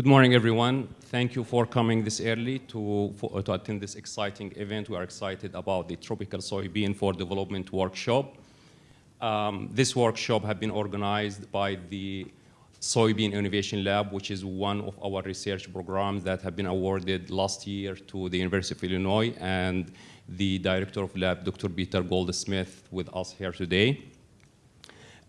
Good morning, everyone. Thank you for coming this early to, for, to attend this exciting event. We are excited about the Tropical Soybean for Development workshop. Um, this workshop has been organized by the Soybean Innovation Lab, which is one of our research programs that have been awarded last year to the University of Illinois, and the director of lab, Dr. Peter Goldsmith, with us here today.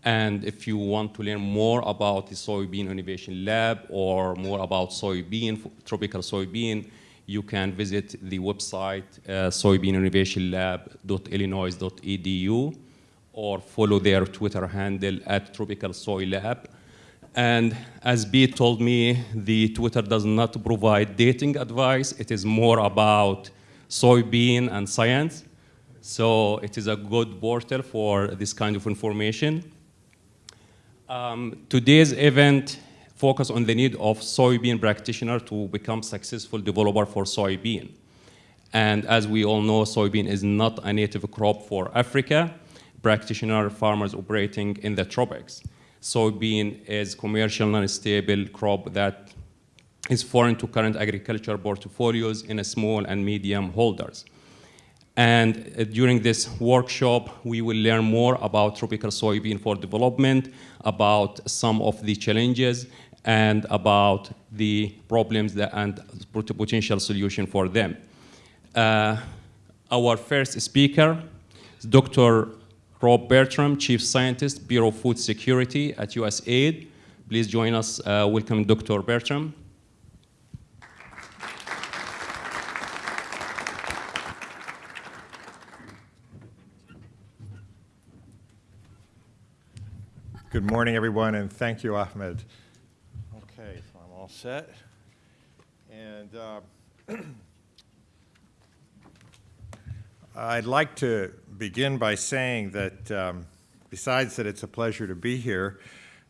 And if you want to learn more about the Soybean Innovation Lab or more about soybean, tropical soybean, you can visit the website uh, soybeaninnovationlab.illinois.edu or follow their Twitter handle at Tropical Soy Lab. And as Pete told me, the Twitter does not provide dating advice. It is more about soybean and science. So it is a good portal for this kind of information. Um, today's event focus on the need of soybean practitioner to become successful developer for soybean. And as we all know, soybean is not a native crop for Africa. Practitioner farmers operating in the tropics. Soybean is commercial non-stable crop that is foreign to current agriculture portfolios in a small and medium holders. And uh, during this workshop, we will learn more about tropical soybean for development, about some of the challenges, and about the problems that, and potential solution for them. Uh, our first speaker is Dr. Rob Bertram, Chief Scientist, Bureau of Food Security at USAID. Please join us. Uh, welcome, Dr. Bertram. Good morning, everyone, and thank you, Ahmed. Okay, so I'm all set. And uh, I'd like to begin by saying that um, besides that it's a pleasure to be here,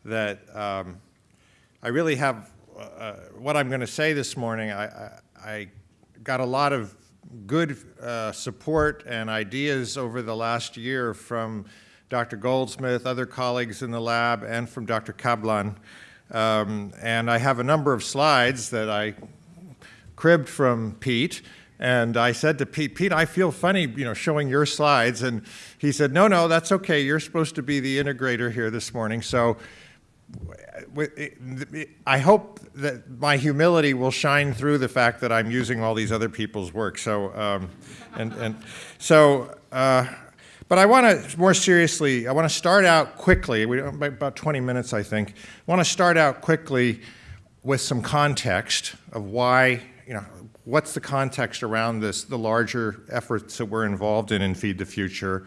that um, I really have, uh, uh what I'm going to say this morning, I, I, I, got a lot of good uh, support and ideas over the last year from Dr. Goldsmith, other colleagues in the lab, and from Dr. Kablan. Um, and I have a number of slides that I cribbed from Pete. And I said to Pete, Pete, I feel funny, you know, showing your slides. And he said, no, no, that's okay. You're supposed to be the integrator here this morning. So I hope that my humility will shine through the fact that I'm using all these other people's work. So, um, and, and so, uh, but I want to, more seriously, I want to start out quickly, we, about 20 minutes I think, I want to start out quickly with some context of why, you know, what's the context around this, the larger efforts that we're involved in in Feed the Future.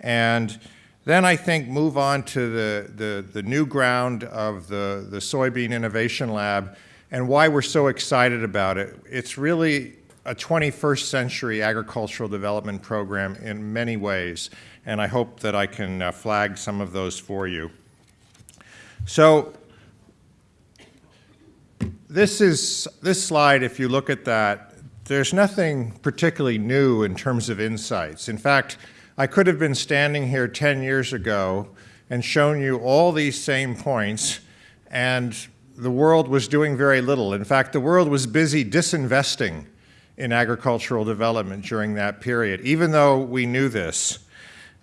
And then I think move on to the, the, the new ground of the, the Soybean Innovation Lab and why we're so excited about it. It's really a 21st century agricultural development program in many ways, and I hope that I can uh, flag some of those for you. So this is this slide, if you look at that, there's nothing particularly new in terms of insights. In fact, I could have been standing here 10 years ago and shown you all these same points, and the world was doing very little. In fact, the world was busy disinvesting in agricultural development during that period, even though we knew this.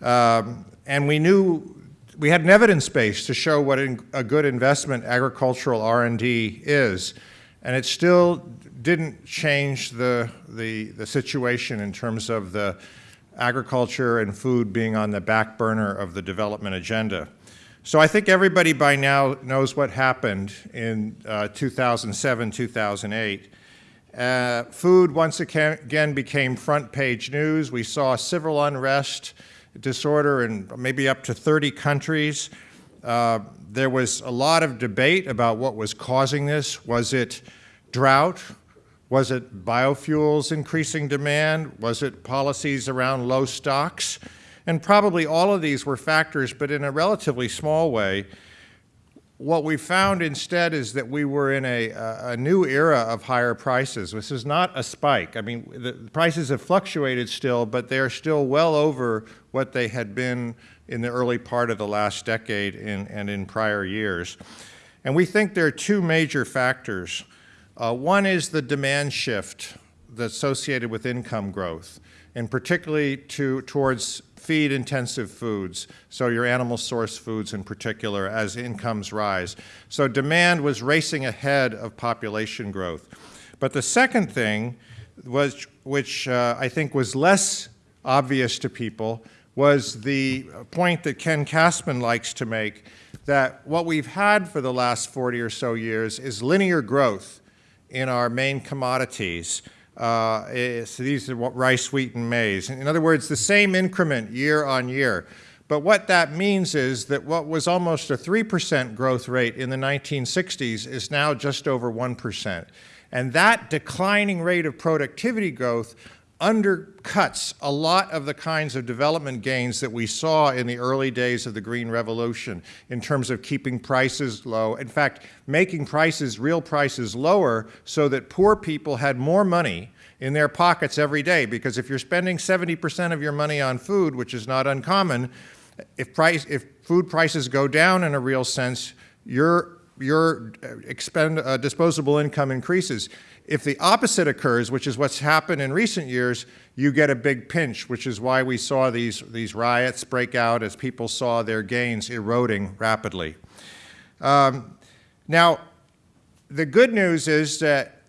Um, and we knew, we had an evidence base to show what a good investment agricultural R&D is. And it still didn't change the, the, the situation in terms of the agriculture and food being on the back burner of the development agenda. So I think everybody by now knows what happened in uh, 2007, 2008. Uh, food once again became front page news. We saw civil unrest, disorder in maybe up to 30 countries. Uh, there was a lot of debate about what was causing this. Was it drought? Was it biofuels increasing demand? Was it policies around low stocks? And probably all of these were factors, but in a relatively small way what we found instead is that we were in a, a, new era of higher prices. This is not a spike. I mean, the prices have fluctuated still, but they're still well over what they had been in the early part of the last decade in, and in prior years. And we think there are two major factors. Uh, one is the demand shift that's associated with income growth, and particularly to, towards feed-intensive foods, so your animal source foods in particular, as incomes rise. So demand was racing ahead of population growth. But the second thing was, which uh, I think was less obvious to people, was the point that Ken Cassman likes to make, that what we've had for the last 40 or so years is linear growth in our main commodities. Uh, so these are rice, wheat, and maize. In other words, the same increment year on year. But what that means is that what was almost a 3% growth rate in the 1960s is now just over 1%. And that declining rate of productivity growth undercuts a lot of the kinds of development gains that we saw in the early days of the Green Revolution in terms of keeping prices low. In fact, making prices, real prices, lower so that poor people had more money in their pockets every day. Because if you're spending 70% of your money on food, which is not uncommon, if, price, if food prices go down in a real sense, your, your expend, uh, disposable income increases. If the opposite occurs, which is what's happened in recent years, you get a big pinch, which is why we saw these, these riots break out as people saw their gains eroding rapidly. Um, now, the good news is that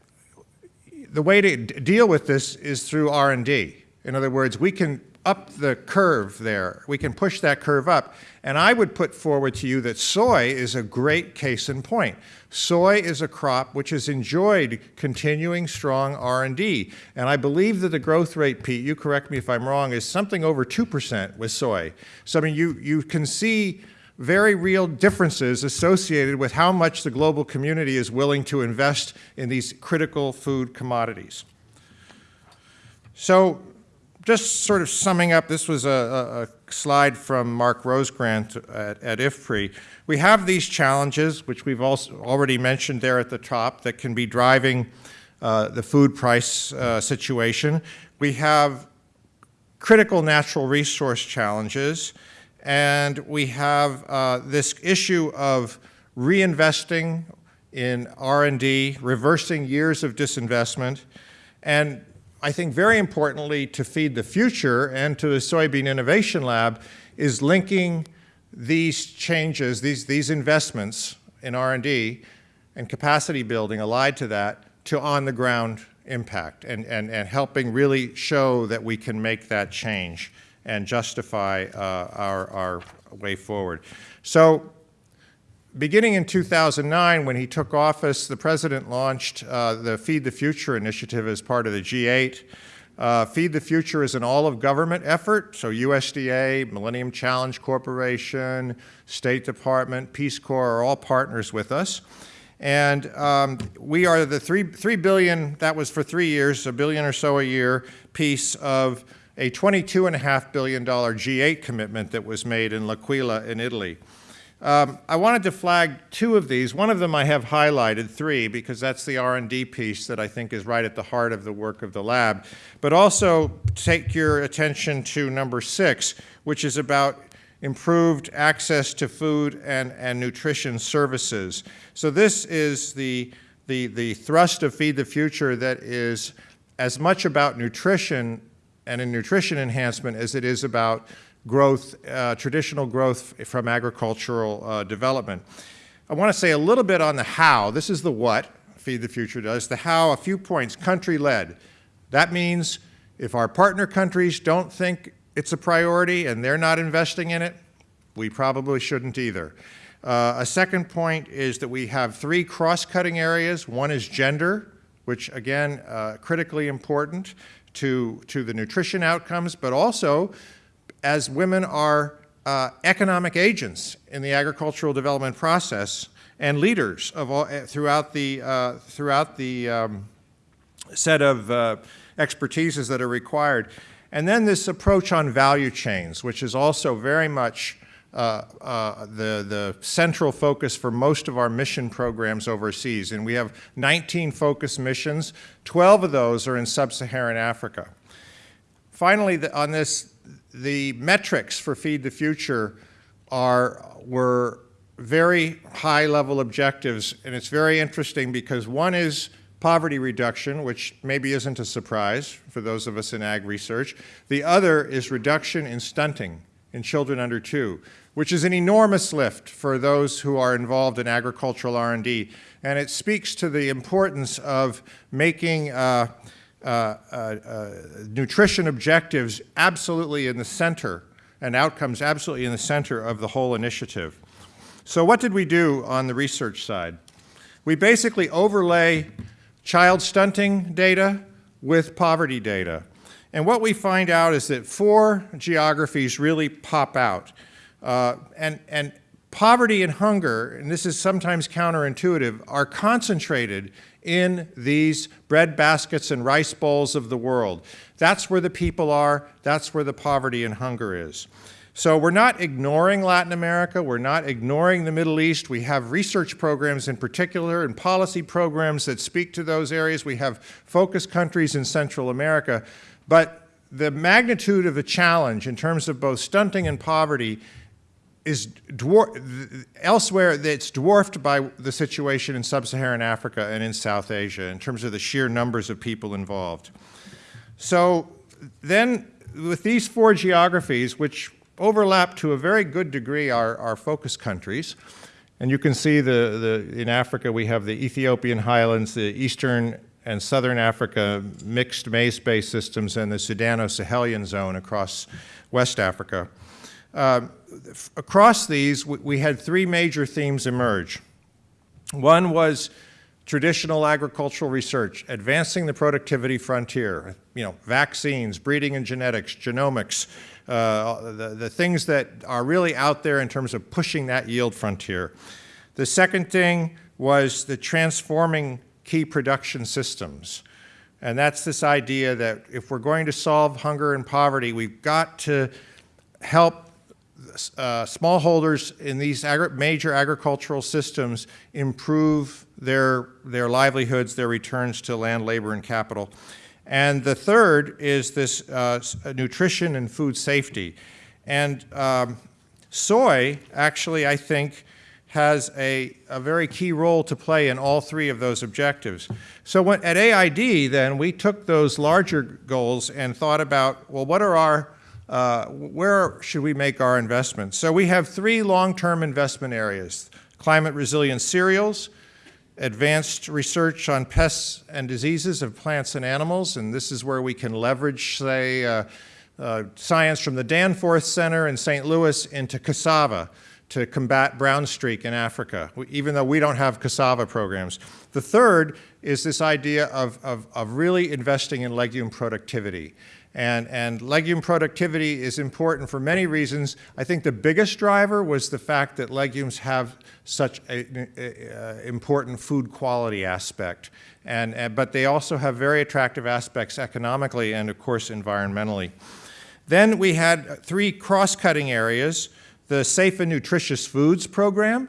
the way to deal with this is through R&D. In other words, we can up the curve there. We can push that curve up. And I would put forward to you that soy is a great case in point. Soy is a crop which has enjoyed continuing strong R&D. And I believe that the growth rate, Pete, you correct me if I'm wrong, is something over 2% with soy. So I mean, you, you can see very real differences associated with how much the global community is willing to invest in these critical food commodities. So just sort of summing up, this was a, a slide from Mark Rosegrant at, at, IFPRI. We have these challenges, which we've also already mentioned there at the top, that can be driving uh, the food price uh, situation. We have critical natural resource challenges, and we have uh, this issue of reinvesting in R&D, reversing years of disinvestment, and I think very importantly to Feed the Future and to the Soybean Innovation Lab is linking these changes, these, these investments in R&D and capacity building allied to that to on-the-ground impact and, and, and helping really show that we can make that change and justify uh, our, our way forward. So beginning in 2009, when he took office, the president launched uh, the Feed the Future initiative as part of the G8. Uh, Feed the Future is an all-of-government effort, so USDA, Millennium Challenge Corporation, State Department, Peace Corps are all partners with us. And um, we are the three, three billion, that was for three years, a billion or so a year piece of a $22.5 billion G8 commitment that was made in L'Aquila in Italy. Um, I wanted to flag two of these. One of them I have highlighted, three, because that's the R&D piece that I think is right at the heart of the work of the lab. But also take your attention to number six, which is about improved access to food and, and nutrition services. So this is the, the, the thrust of Feed the Future that is as much about nutrition and a nutrition enhancement as it is about growth, uh, traditional growth from agricultural uh, development. I want to say a little bit on the how. This is the what Feed the Future does. The how, a few points, country-led. That means if our partner countries don't think it's a priority and they're not investing in it, we probably shouldn't either. Uh, a second point is that we have three cross-cutting areas. One is gender, which again, uh, critically important to, to the nutrition outcomes, but also as women are uh, economic agents in the agricultural development process and leaders of all, eh, throughout the, uh, throughout the um, set of uh, expertises that are required. And then this approach on value chains, which is also very much uh, uh, the, the central focus for most of our mission programs overseas. And we have 19 focus missions. 12 of those are in sub-Saharan Africa. Finally, the, on this the metrics for Feed the Future are, were very high-level objectives, and it's very interesting because one is poverty reduction, which maybe isn't a surprise for those of us in ag research. The other is reduction in stunting in children under two, which is an enormous lift for those who are involved in agricultural R&D. And it speaks to the importance of making uh, Uh, uh, uh, nutrition objectives absolutely in the center and outcomes absolutely in the center of the whole initiative. So what did we do on the research side? We basically overlay child stunting data with poverty data. And what we find out is that four geographies really pop out. Uh, and, and poverty and hunger, and this is sometimes counterintuitive, are concentrated in these bread baskets and rice bowls of the world. That's where the people are. That's where the poverty and hunger is. So we're not ignoring Latin America. We're not ignoring the Middle East. We have research programs in particular and policy programs that speak to those areas. We have focus countries in Central America. But the magnitude of the challenge in terms of both stunting and poverty is elsewhere it's dwarfed by the situation in sub-Saharan Africa and in South Asia in terms of the sheer numbers of people involved. So then with these four geographies, which overlap to a very good degree our, our focus countries. And you can see the, the, in Africa we have the Ethiopian highlands, the eastern and southern Africa mixed maize-based systems, and the Sudano-Sahelian zone across West Africa. Uh, across these, we, we had three major themes emerge. One was traditional agricultural research, advancing the productivity frontier, you know, vaccines, breeding and genetics, genomics, uh, the, the things that are really out there in terms of pushing that yield frontier. The second thing was the transforming key production systems. And that's this idea that if we're going to solve hunger and poverty, we've got to help uh, smallholders in these agri major agricultural systems improve their, their livelihoods, their returns to land, labor, and capital. And the third is this uh, nutrition and food safety. And um, soy, actually, I think, has a, a, very key role to play in all three of those objectives. So when, at AID, then, we took those larger goals and thought about, well, what are our, uh, where should we make our investments? So we have three long-term investment areas, climate resilient cereals, advanced research on pests and diseases of plants and animals, and this is where we can leverage, say, uh, uh, science from the Danforth Center in St. Louis into cassava to combat brown streak in Africa, even though we don't have cassava programs. The third is this idea of, of, of really investing in legume productivity. And, and legume productivity is important for many reasons. I think the biggest driver was the fact that legumes have such an important food quality aspect. And, and, but they also have very attractive aspects economically and, of course, environmentally. Then we had three cross-cutting areas, the Safe and Nutritious Foods program,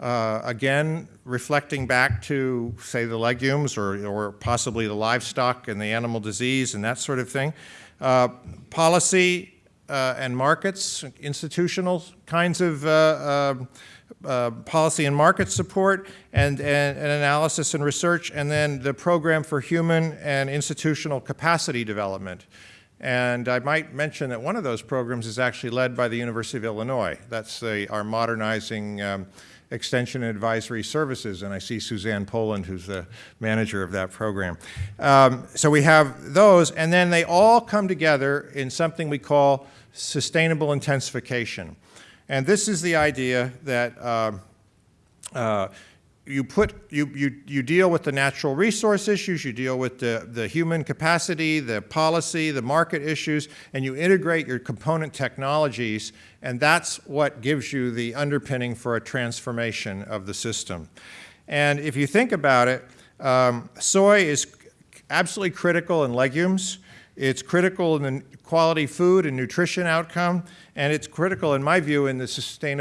uh, again, reflecting back to, say, the legumes or, or possibly the livestock and the animal disease and that sort of thing. Uh, policy uh, and markets, institutional kinds of uh, uh, uh, policy and market support, and, and, and, analysis and research, and then the program for human and institutional capacity development. And I might mention that one of those programs is actually led by the University of Illinois. That's the, our modernizing um, Extension and Advisory Services, and I see Suzanne Poland, who's the manager of that program. Um, so we have those, and then they all come together in something we call sustainable intensification. And this is the idea that uh, uh, you put you, you you deal with the natural resource issues, you deal with the the human capacity, the policy, the market issues, and you integrate your component technologies, and that's what gives you the underpinning for a transformation of the system. And if you think about it, um, soy is absolutely critical in legumes. It's critical in the quality food and nutrition outcome, and it's critical, in my view, in the sustainable